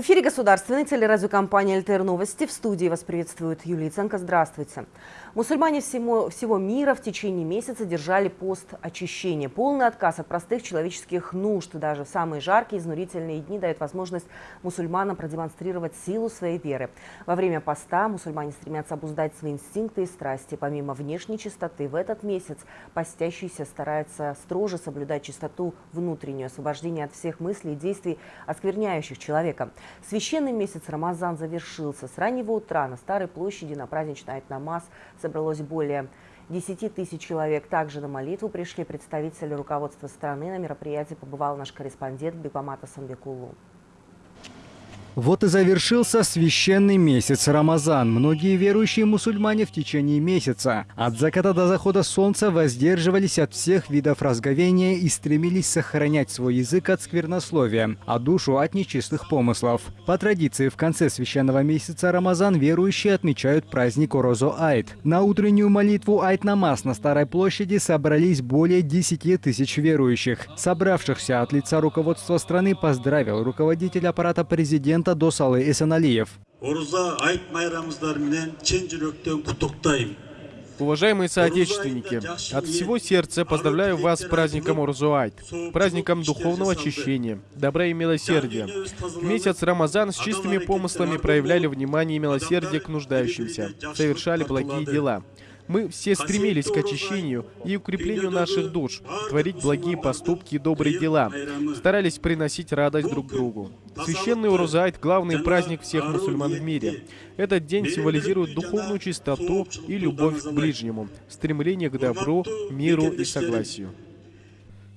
В эфире государственной телерадиокомпании «ЛТР Новости». В студии вас приветствует Юлия Ценко. Здравствуйте. Мусульмане всего, всего мира в течение месяца держали пост очищения. Полный отказ от простых человеческих нужд даже в самые жаркие изнурительные дни дает возможность мусульманам продемонстрировать силу своей веры. Во время поста мусульмане стремятся обуздать свои инстинкты и страсти. Помимо внешней чистоты, в этот месяц постящийся старается строже соблюдать чистоту внутреннюю, освобождение от всех мыслей и действий, оскверняющих человека. Священный месяц Рамазан завершился. С раннего утра на Старой площади на праздничный айт-намаз собралось более 10 тысяч человек. Также на молитву пришли представители руководства страны. На мероприятии побывал наш корреспондент Бекмамата Самбекулу. Вот и завершился священный месяц Рамазан. Многие верующие мусульмане в течение месяца от заката до захода солнца воздерживались от всех видов разговения и стремились сохранять свой язык от сквернословия, а душу от нечистых помыслов. По традиции, в конце священного месяца Рамазан верующие отмечают праздник Орозо Айт. На утреннюю молитву Айт-Намаз на Старой площади собрались более 10 тысяч верующих. Собравшихся от лица руководства страны поздравил руководитель аппарата президента президента Досалы Эсеналиев. Уважаемые соотечественники, от всего сердца поздравляю вас с праздником Урзуайт, праздником духовного очищения, добра и милосердия. В месяц Рамазан с чистыми помыслами проявляли внимание и милосердие к нуждающимся, совершали благие дела. Мы все стремились к очищению и укреплению наших душ, творить благие поступки и добрые дела, старались приносить радость друг другу. Священный Урузайт – главный праздник всех мусульман в мире. Этот день символизирует духовную чистоту и любовь к ближнему, стремление к добру, миру и согласию.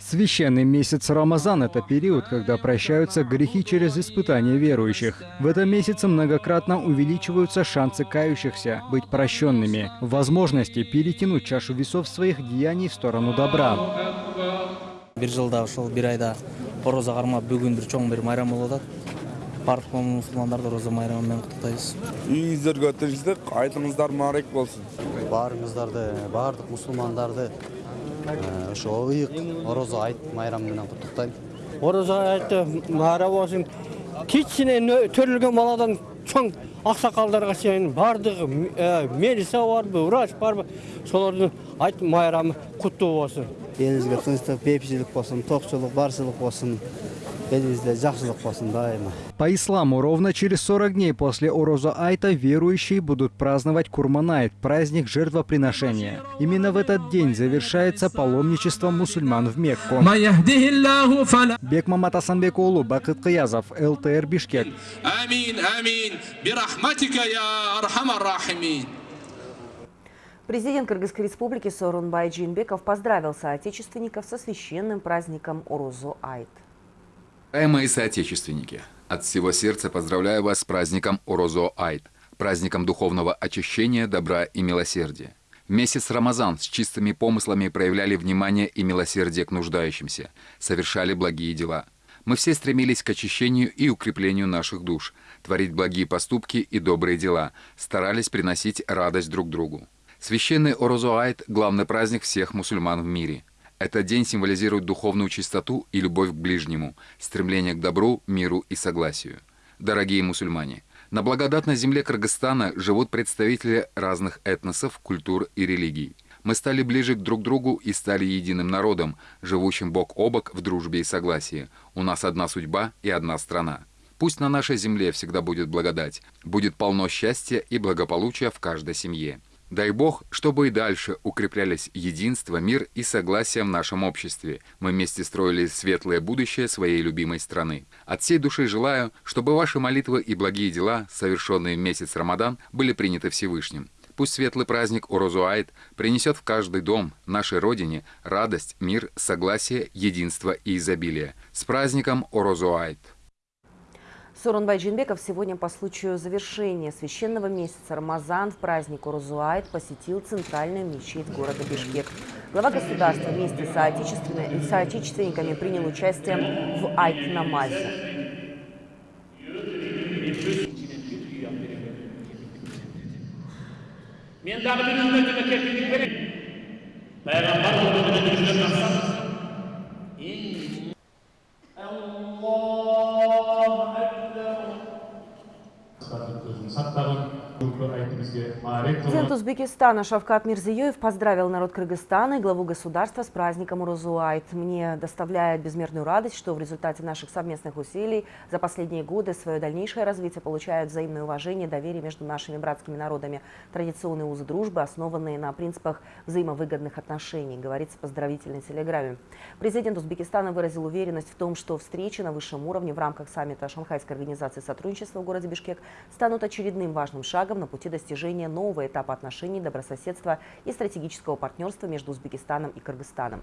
Священный месяц Рамазан – это период, когда прощаются грехи через испытания верующих. В этом месяце многократно увеличиваются шансы кающихся быть прощенными, возможности перетянуть чашу весов своих деяний в сторону добра. айтыңыздар мусулмандарды ошо ыйык орозо айт майрамы менен куттуктайм орозо айты майра болсун кичине төрөлгөн баладан чоң аксакалдарга чейин баардыгы милиция барбы врач барбы солордун айт майрамы куттуу болсун элибизге тынчтык бейпичилик болсун токчулук барчылык болсун По исламу, ровно через 40 дней после Ороза Айта верующие будут праздновать Курманайт, праздник жертвоприношения. Именно в этот день завершается паломничество мусульман в Мекку. Бекмамат Асанбекулу, Бакыт Кыязов, ЛТР Бишкек. Амин, амин, бирахматика я архамар рахимин. Президент Кыргызской республики Сорунбай Джинбеков поздравил соотечественников со священным праздником Орозу Айт. Уважаемые соотечественники, от всего сердца поздравляю вас с праздником Орозо Айт, праздником духовного очищения, добра и милосердия. Месяц Рамазан с чистыми помыслами проявляли внимание и милосердие к нуждающимся, совершали благие дела. Мы все стремились к очищению и укреплению наших душ, творить благие поступки и добрые дела, старались приносить радость друг другу. Священный Орозо Айт – главный праздник всех мусульман в мире – этот день символизирует духовную чистоту и любовь к ближнему, стремление к добру, миру и согласию. Дорогие мусульмане, на благодатной земле Кыргызстана живут представители разных этносов, культур и религий. Мы стали ближе друг к другу и стали единым народом, живущим бок о бок в дружбе и согласии. У нас одна судьба и одна страна. Пусть на нашей земле всегда будет благодать, будет полно счастья и благополучия в каждой семье. Дай Бог, чтобы и дальше укреплялись единство, мир и согласие в нашем обществе. Мы вместе строили светлое будущее своей любимой страны. От всей души желаю, чтобы ваши молитвы и благие дела, совершенные в месяц Рамадан, были приняты Всевышним. Пусть светлый праздник Орозуайт принесет в каждый дом, нашей Родине, радость, мир, согласие, единство и изобилие. С праздником Орозуайт! Сорунбай Джинбеков сегодня по случаю завершения священного месяца Рамазан в праздник Урузуайт посетил центральную мечеть города Бишкек. Глава государства вместе с соотечественниками принял участие в Айт-намазе. Men dagı bir ümmetime kefillik verin. Thank you. Президент Узбекистана Шавкат Мирзиёев поздравил народ Кыргызстана и главу государства с праздником Урузуайт. Мне доставляет безмерную радость, что в результате наших совместных усилий за последние годы свое дальнейшее развитие получают взаимное уважение и доверие между нашими братскими народами. Традиционные узы дружбы, основанные на принципах взаимовыгодных отношений, говорится в поздравительной телеграмме. Президент Узбекистана выразил уверенность в том, что встречи на высшем уровне в рамках саммита Шанхайской организации сотрудничества в городе Бишкек станут очередным важным шагом на пути достижения нового этапа отношений, добрососедства и стратегического партнерства между Узбекистаном и Кыргызстаном.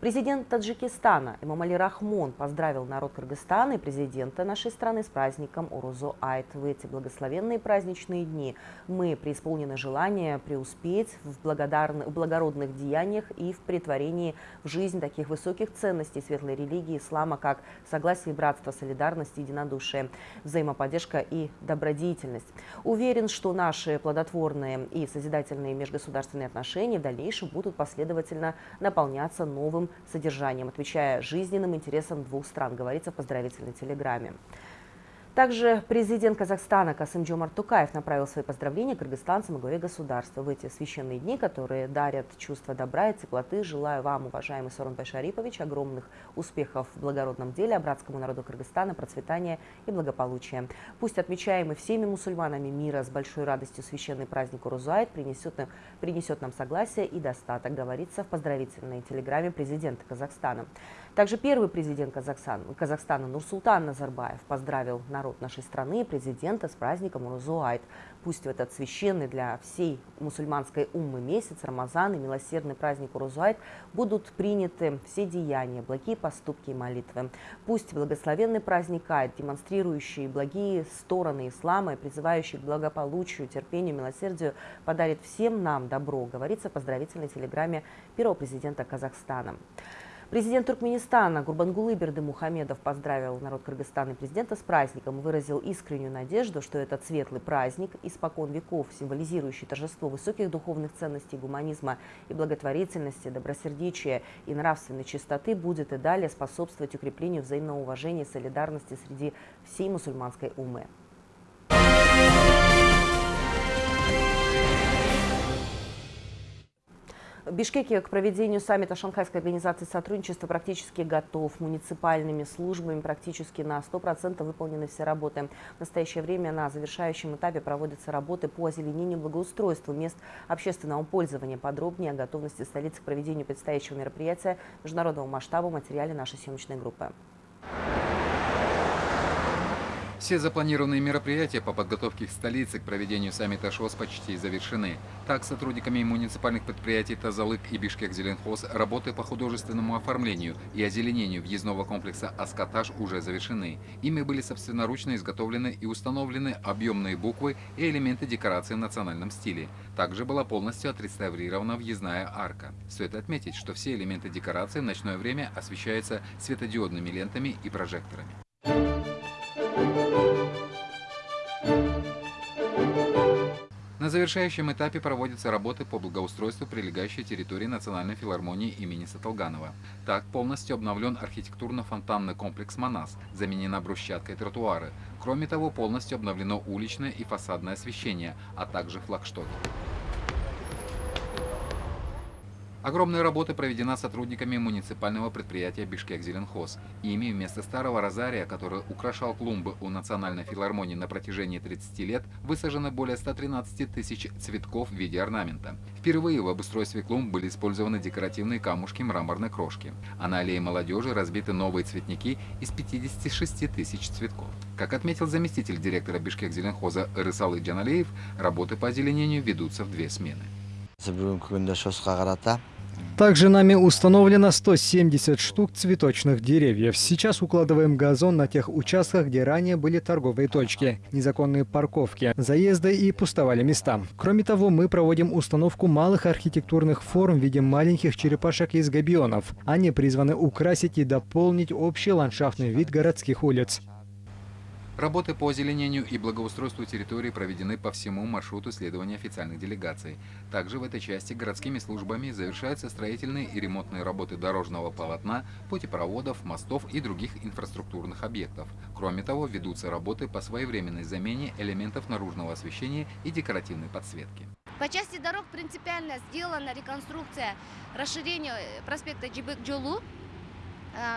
Президент Таджикистана Эмомали Рахмон поздравил народ Кыргызстана и президента нашей страны с праздником Урузо Айт. В эти благословенные праздничные дни мы преисполнены желания преуспеть в, благодарн- в благородных деяниях и в претворении в жизнь таких высоких ценностей светлой религии ислама, как согласие, братство, солидарность, единодушие, взаимоподдержка и добродетельность. Уверен, что наши плодотворные и созидательные межгосударственные отношения в дальнейшем будут последовательно наполняться новым содержанием, отвечая жизненным интересам двух стран, говорится в поздравительной телеграмме. Также президент Казахстана Касым Джомарт Тукаев направил свои поздравления кыргызстанцам и главе государства. В эти священные дни, которые дарят чувство добра и теплоты, желаю вам, уважаемый Сорунбай Шарипович, огромных успехов в благородном деле, братскому народу Кыргызстана процветания и благополучия. Пусть отмечаемый всеми мусульманами мира с большой радостью священный праздник Урузайт принесет нам, принесет нам согласие и достаток, говорится в поздравительной телеграмме президента Казахстана. Также первый президент Казахстана, Казахстана Нурсултан Назарбаев поздравил народ нашей страны президента с праздником Урузуайт. Пусть в этот священный для всей мусульманской уммы месяц, Рамазан и милосердный праздник Урузуайт будут приняты все деяния, благие поступки и молитвы. Пусть благословенный праздник Айт, демонстрирующий благие стороны ислама и призывающий к благополучию, терпению, милосердию, подарит всем нам добро, говорится в поздравительной телеграмме первого президента Казахстана. Президент Туркменистана Гурбангулы Бердымухамедов поздравил народ Кыргызстана и президента с праздником и выразил искреннюю надежду, что этот светлый праздник, испокон веков символизирующий торжество высоких духовных ценностей гуманизма и благотворительности, добросердечия и нравственной чистоты, будет и далее способствовать укреплению взаимного уважения и солидарности среди всей мусульманской умы. Бишкеке к проведению саммита Шанхайской организации сотрудничества практически готов. Муниципальными службами практически на 100% выполнены все работы. В настоящее время на завершающем этапе проводятся работы по озеленению благоустройству мест общественного пользования. Подробнее о готовности столицы к проведению предстоящего мероприятия международного масштаба в материале нашей съемочной группы. Все запланированные мероприятия по подготовке к столице к проведению саммита ШОС почти завершены. Так, сотрудниками муниципальных предприятий Тазалык и Бишкек-Зеленхоз работы по художественному оформлению и озеленению въездного комплекса «Аскотаж» уже завершены. Ими были собственноручно изготовлены и установлены объемные буквы и элементы декорации в национальном стиле. Также была полностью отреставрирована въездная арка. Стоит отметить, что все элементы декорации в ночное время освещаются светодиодными лентами и прожекторами. Завершающем этапе проводятся работы по благоустройству прилегающей территории Национальной филармонии имени Саталганова. Так полностью обновлен архитектурно-фонтанный комплекс «Манас», заменена брусчатка и тротуары. Кроме того, полностью обновлено уличное и фасадное освещение, а также флагштоки. Огромная работа проведена сотрудниками муниципального предприятия «Бишкек-Зеленхоз». Ими вместо старого розария, который украшал клумбы у Национальной филармонии на протяжении 30 лет, высажено более 113 тысяч цветков в виде орнамента. Впервые в обустройстве клумб были использованы декоративные камушки мраморной крошки, а на аллее молодежи разбиты новые цветники из 56 тысяч цветков. Как отметил заместитель директора «Бишкек-Зеленхоза» Рысалы Джаналеев, работы по озеленению ведутся в две смены. Также нами установлено 170 штук цветочных деревьев. Сейчас укладываем газон на тех участках, где ранее были торговые точки, незаконные парковки, заезды и пустовали места. Кроме того, мы проводим установку малых архитектурных форм в виде маленьких черепашек из габионов. Они призваны украсить и дополнить общий ландшафтный вид городских улиц. Работы по озеленению и благоустройству территории проведены по всему маршруту следования официальных делегаций. Также в этой части городскими службами завершаются строительные и ремонтные работы дорожного полотна, путепроводов, мостов и других инфраструктурных объектов. Кроме того, ведутся работы по своевременной замене элементов наружного освещения и декоративной подсветки. По части дорог принципиально сделана реконструкция расширения э, проспекта Джибек-Джолу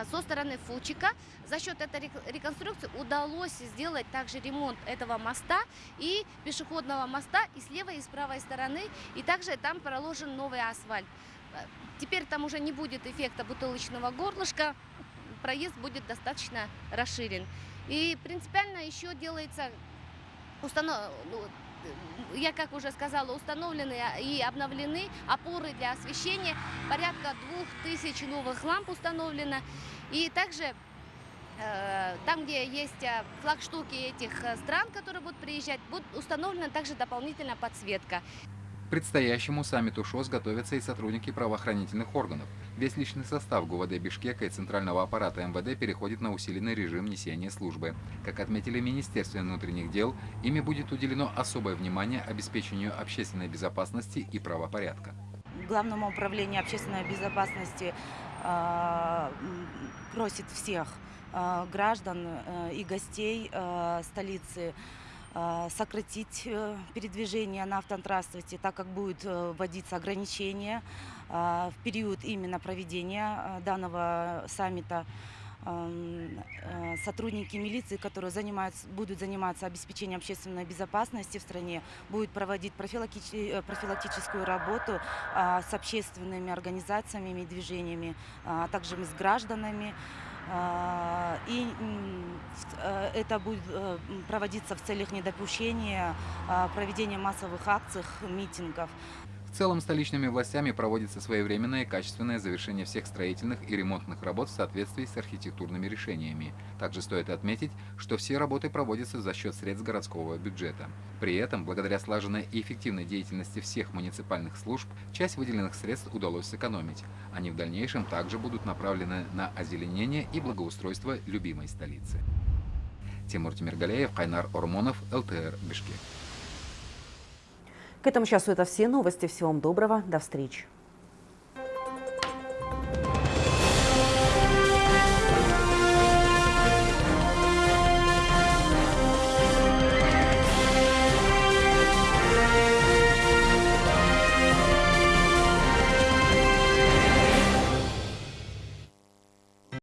со стороны Фучика. За счет этой рек- реконструкции удалось сделать также ремонт этого моста и пешеходного моста и с левой, и с правой стороны. И также там проложен новый асфальт. Э, Теперь там уже не будет эффекта бутылочного горлышка, проезд будет достаточно расширен. И принципиально еще делается установ... я как уже сказала, установлены и обновлены опоры для освещения. Порядка двух тысяч новых ламп установлено. И также э, там, где есть э, флагштуки этих э, стран, которые будут приезжать, будет установлена также дополнительная подсветка. К предстоящему саммиту ШОС готовятся и сотрудники правоохранительных органов. Весь личный состав ГУВД Бишкека и Центрального аппарата МВД переходит на усиленный режим несения службы. Как отметили в Министерстве внутренних дел, ими будет уделено особое внимание обеспечению общественной безопасности и правопорядка. Главному управлению общественной безопасности э, просит всех э, граждан э, и гостей э, столицы сократить э, передвижение на автотранспорте, так как будет э, вводиться ограничения э, в период именно проведения э, данного саммита. Сотрудники милиции, которые занимаются, будут заниматься обеспечением общественной безопасности в стране, будут проводить профилактич- профилактическую работу а, с общественными организациями и движениями, а также с гражданами. А, И э, это будет э, проводиться в целях недопущения а, проведения массовых акций, митингов. В целом столичными властями проводится своевременное и качественное завершение всех строительных и ремонтных работ в соответствии с архитектурными решениями. Также стоит отметить, что все работы проводятся за счет средств городского бюджета. При этом, благодаря слаженной и эффективной деятельности всех муниципальных служб, часть выделенных средств удалось сэкономить. Они в дальнейшем также будут направлены на озеленение и благоустройство любимой столицы. Тимур Тимиргалеев, Кайнар Ормонов, ЛТР, Бишкек. К этому часу это все новости. Всего вам доброго. До встречи.